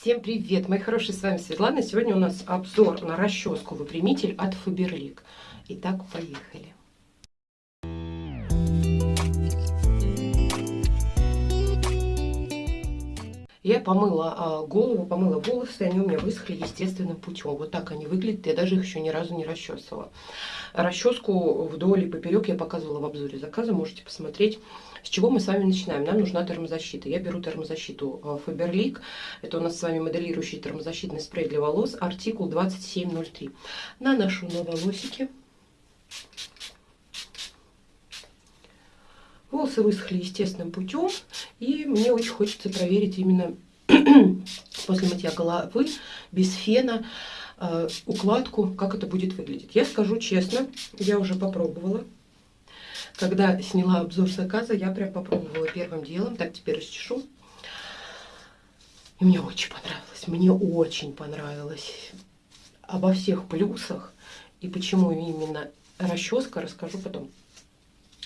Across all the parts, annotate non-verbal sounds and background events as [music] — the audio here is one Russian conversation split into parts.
Всем привет, мои хорошие, с вами Светлана. Сегодня у нас обзор на расческу выпрямитель от Faberlic. Итак, поехали. Я помыла а, голову, помыла волосы, они у меня высохли естественным путем. Вот так они выглядят, я даже их еще ни разу не расчесывала. Расческу вдоль и поперек я показывала в обзоре заказа, можете посмотреть. С чего мы с вами начинаем? Нам нужна термозащита. Я беру термозащиту а, Faberlic. Это у нас с вами моделирующий термозащитный спрей для волос, артикул 2703. Наношу на волосики. Волосы высохли естественным путем, и мне очень хочется проверить именно [clears throat] после мытья головы, без фена, э, укладку, как это будет выглядеть. Я скажу честно, я уже попробовала. Когда сняла обзор заказа, я прям попробовала первым делом. Так, теперь расчешу. И мне очень понравилось. Мне очень понравилось. Обо всех плюсах и почему именно расческа расскажу потом.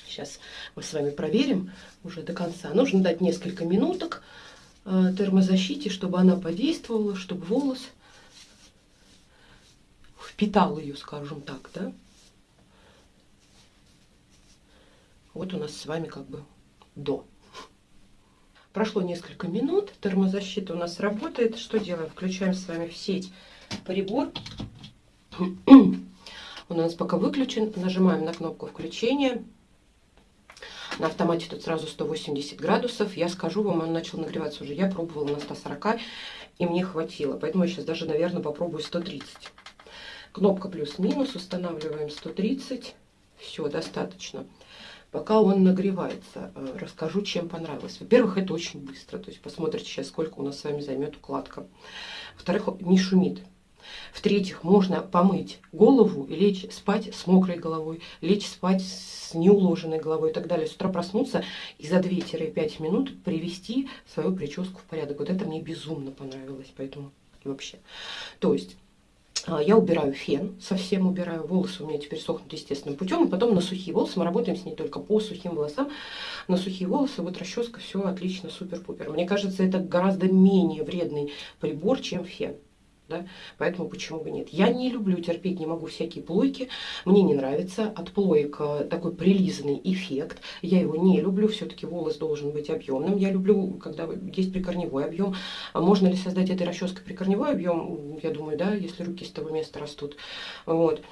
Сейчас мы с вами проверим уже до конца. Нужно дать несколько минуток э, термозащите, чтобы она подействовала, чтобы волос впитал ее, скажем так, да. Вот у нас с вами как бы до. Прошло несколько минут, термозащита у нас работает. Что делаем? Включаем с вами в сеть прибор. Он [clears throat] у нас пока выключен. Нажимаем на кнопку включения. На автомате тут сразу 180 градусов. Я скажу вам, он начал нагреваться уже. Я пробовала на 140, и мне хватило. Поэтому я сейчас даже, наверное, попробую 130. Кнопка плюс-минус. Устанавливаем 130. Все, достаточно. Пока он нагревается, э, расскажу, чем понравилось. Во-первых, это очень быстро. То есть посмотрите сейчас, сколько у нас с вами займет укладка. Во-вторых, не шумит. В-третьих, можно помыть голову и лечь спать с мокрой головой, лечь спать с неуложенной головой и так далее. С утра проснуться и за 2-5 минут привести свою прическу в порядок. Вот это мне безумно понравилось, поэтому вообще. То есть а, я убираю фен, совсем убираю. Волосы у меня теперь сохнут естественным путем. И потом на сухие волосы. Мы работаем с ней только по сухим волосам. На сухие волосы вот расческа, все отлично, супер-пупер. Мне кажется, это гораздо менее вредный прибор, чем фен да, поэтому почему бы нет. Я не люблю терпеть, не могу всякие плойки, мне не нравится от плоек э, такой прилизанный эффект, я его не люблю, все-таки волос должен быть объемным, я люблю, когда есть прикорневой объем, а можно ли создать этой расческой прикорневой объем, я думаю, да, если руки с того места растут, вот.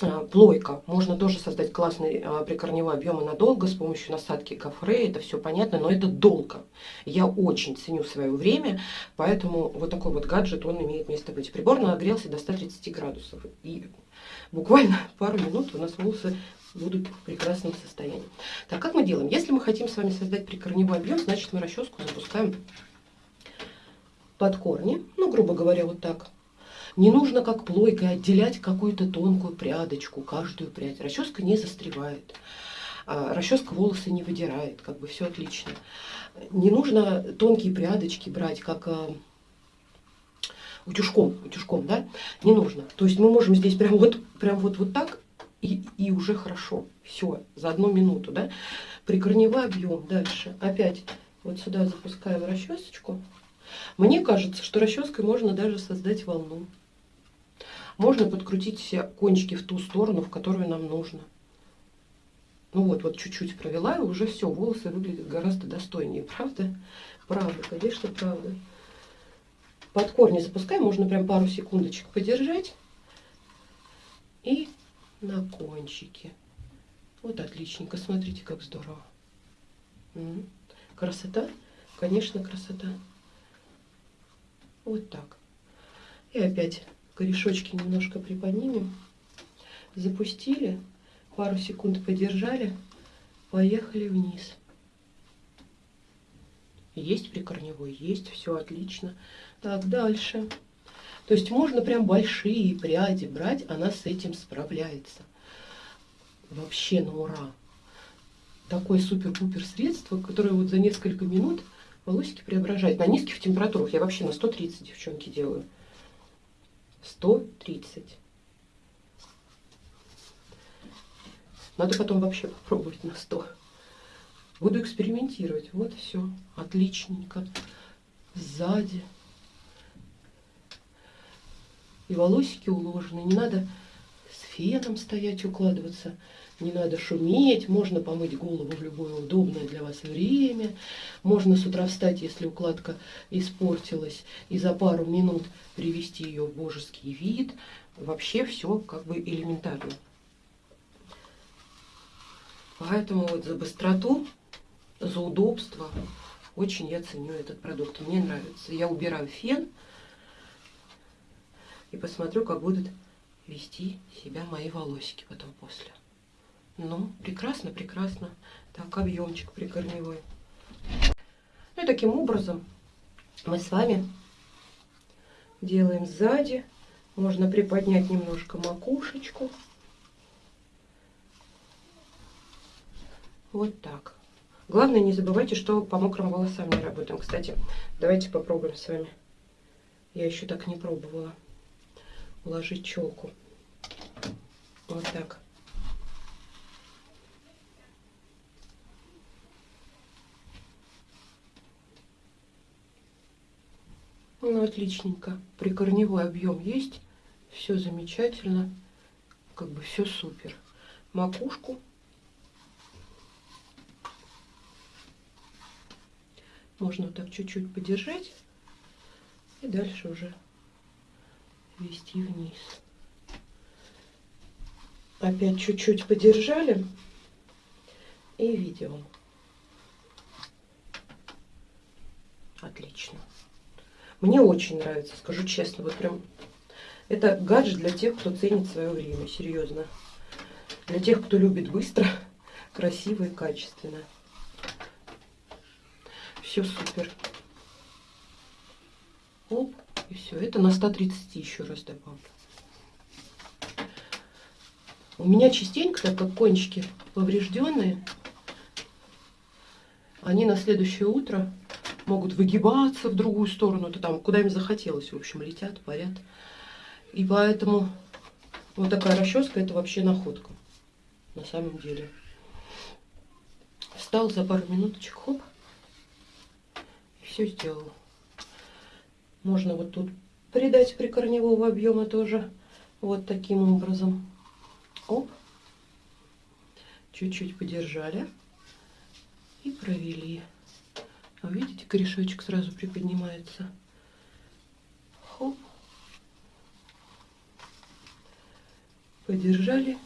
А, плойка. Можно тоже создать классный а, прикорневой объем надолго с помощью насадки гофре. Это все понятно, но это долго. Я очень ценю свое время, поэтому вот такой вот гаджет, он имеет место быть. Прибор нагрелся до 130 градусов. И буквально [laughs] пару минут у нас волосы будут в прекрасном состоянии. Так, как мы делаем? Если мы хотим с вами создать прикорневой объем, значит мы расческу запускаем под корни. Ну, грубо говоря, вот так не нужно как плойкой отделять какую-то тонкую прядочку, каждую прядь. Расческа не застревает. А, расческа волосы не выдирает, как бы все отлично. Не нужно тонкие прядочки брать, как а, утюжком, утюжком, да? Не нужно. То есть мы можем здесь прям вот, прям вот, вот так и, и уже хорошо. Все, за одну минуту, да? Прикорневой объем. Дальше опять вот сюда запускаем расчесочку. Мне кажется, что расческой можно даже создать волну. Можно подкрутить все кончики в ту сторону, в которую нам нужно. Ну вот, вот чуть-чуть провела, и уже все, волосы выглядят гораздо достойнее. Правда? Правда, конечно, правда. Под корни запускаем, можно прям пару секундочек подержать. И на кончике. Вот отличненько, смотрите, как здорово. Красота? Конечно, красота. Вот так. И опять корешочки немножко приподнимем. Запустили, пару секунд подержали, поехали вниз. Есть прикорневой, есть, все отлично. Так, дальше. То есть можно прям большие пряди брать, она с этим справляется. Вообще на ура. Такое супер-пупер средство, которое вот за несколько минут волосики преображает. На низких температурах я вообще на 130, девчонки, делаю. 130. Надо потом вообще попробовать на 100. Буду экспериментировать. Вот все. Отличненько. Сзади. И волосики уложены. Не надо с феном стоять, укладываться. Не надо шуметь, можно помыть голову в любое удобное для вас время. Можно с утра встать, если укладка испортилась, и за пару минут привести ее в божеский вид. Вообще все как бы элементарно. Поэтому вот за быстроту, за удобство очень я ценю этот продукт. Мне нравится. Я убираю фен и посмотрю, как будут вести себя мои волосики потом после. Ну, прекрасно, прекрасно. Так, объемчик прикорневой. Ну и таким образом мы с вами делаем сзади. Можно приподнять немножко макушечку. Вот так. Главное, не забывайте, что по мокрым волосам не работаем. Кстати, давайте попробуем с вами. Я еще так не пробовала. Уложить челку. Вот так. Ну, отличненько. Прикорневой объем есть. Все замечательно. Как бы все супер. Макушку. Можно так чуть-чуть подержать. И дальше уже вести вниз. Опять чуть-чуть подержали. И видео. Отлично. Мне очень нравится, скажу честно, вот прям это гаджет для тех, кто ценит свое время, серьезно. Для тех, кто любит быстро, [laughs] красиво и качественно. Все супер. Оп, и все. Это на 130 еще раз добавлю. У меня частенько, так как кончики поврежденные, они на следующее утро могут выгибаться в другую сторону, то там куда им захотелось, в общем, летят, парят. И поэтому вот такая расческа это вообще находка на самом деле. Встал за пару минуточек, хоп, все сделал. Можно вот тут придать прикорневого объема тоже вот таким образом. Оп. Чуть-чуть подержали и провели. А видите, корешочек сразу приподнимается. Хоп. Подержали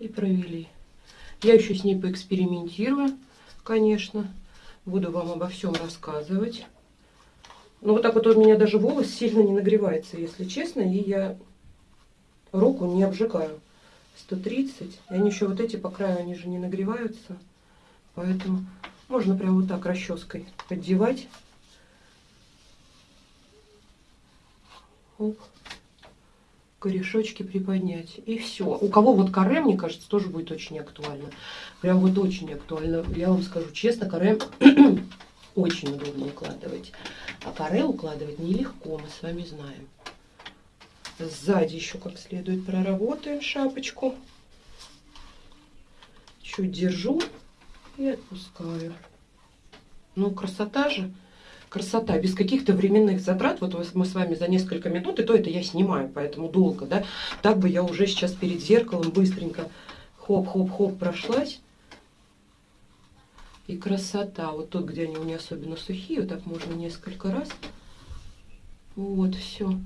и провели. Я еще с ней поэкспериментирую, конечно. Буду вам обо всем рассказывать. Но вот так вот у меня даже волос сильно не нагревается, если честно. И я руку не обжигаю. 130. И они еще вот эти по краю, они же не нагреваются. Поэтому можно прям вот так расческой поддевать. Оп. Корешочки приподнять. И все. У кого вот каре, мне кажется, тоже будет очень актуально. Прям вот очень актуально. Я вам скажу честно, каре [clears throat] очень удобно укладывать. А каре укладывать нелегко, мы с вами знаем. Сзади еще как следует проработаем шапочку. Чуть держу и отпускаю. Ну, красота же. Красота. Без каких-то временных затрат. Вот мы с вами за несколько минут, и то это я снимаю, поэтому долго, да. Так бы я уже сейчас перед зеркалом быстренько хоп-хоп-хоп прошлась. И красота. Вот тут, где они у меня особенно сухие, вот так можно несколько раз. Вот, все.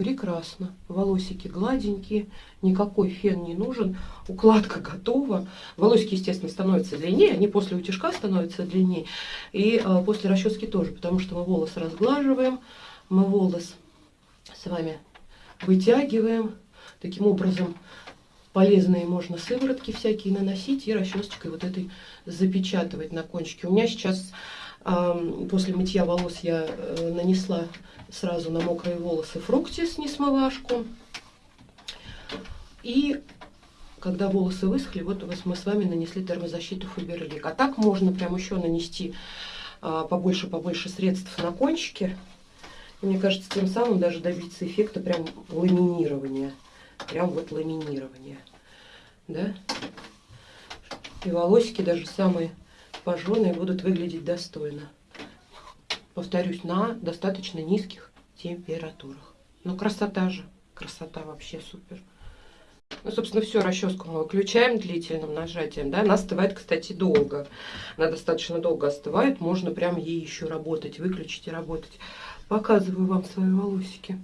Прекрасно. Волосики гладенькие, никакой фен не нужен. Укладка готова. Волосики, естественно, становятся длиннее. Они после утяжка становятся длиннее. И а, после расчески тоже, потому что мы волос разглаживаем. Мы волос с вами вытягиваем. Таким образом, полезные можно сыворотки всякие наносить и расчесочкой вот этой запечатывать на кончике. У меня сейчас После мытья волос я э, нанесла сразу на мокрые волосы фруктис несмывашку. И когда волосы высохли, вот мы с вами нанесли термозащиту Фаберлик. А так можно прям еще нанести побольше-побольше средств на кончики. И мне кажется, тем самым даже добиться эффекта прям ламинирования. Прям вот ламинирования. Да? И волосики даже самые пожженные будут выглядеть достойно. Повторюсь, на достаточно низких температурах. Ну, красота же. Красота вообще супер. Ну, собственно, все, расческу мы выключаем длительным нажатием, да, она остывает, кстати, долго, она достаточно долго остывает, можно прям ей еще работать, выключить и работать. Показываю вам свои волосики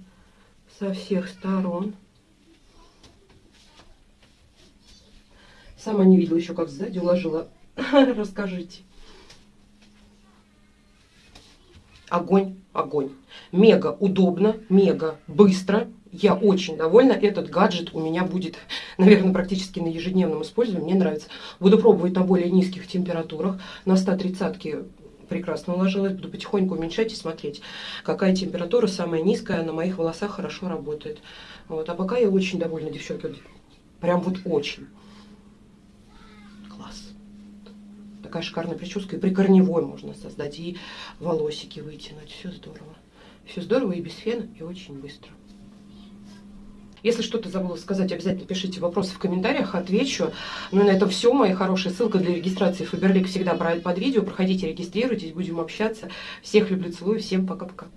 со всех сторон. Сама не видела еще, как сзади уложила. [laughs] Расскажите. Огонь, огонь. Мега удобно, мега быстро. Я очень довольна. Этот гаджет у меня будет, [laughs] наверное, практически на ежедневном использовании. Мне нравится. Буду пробовать на более низких температурах. На 130-ке прекрасно уложилась. Буду потихоньку уменьшать и смотреть, какая температура самая низкая на моих волосах хорошо работает. Вот. А пока я очень довольна, девчонки. Прям вот очень. Такая шикарная прическа. И при корневой можно создать, и волосики вытянуть. Все здорово. Все здорово и без фена, и очень быстро. Если что-то забыла сказать, обязательно пишите вопросы в комментариях, отвечу. Ну и на этом все, мои хорошие. Ссылка для регистрации Фаберлик всегда под видео. Проходите, регистрируйтесь, будем общаться. Всех люблю, целую, всем пока-пока.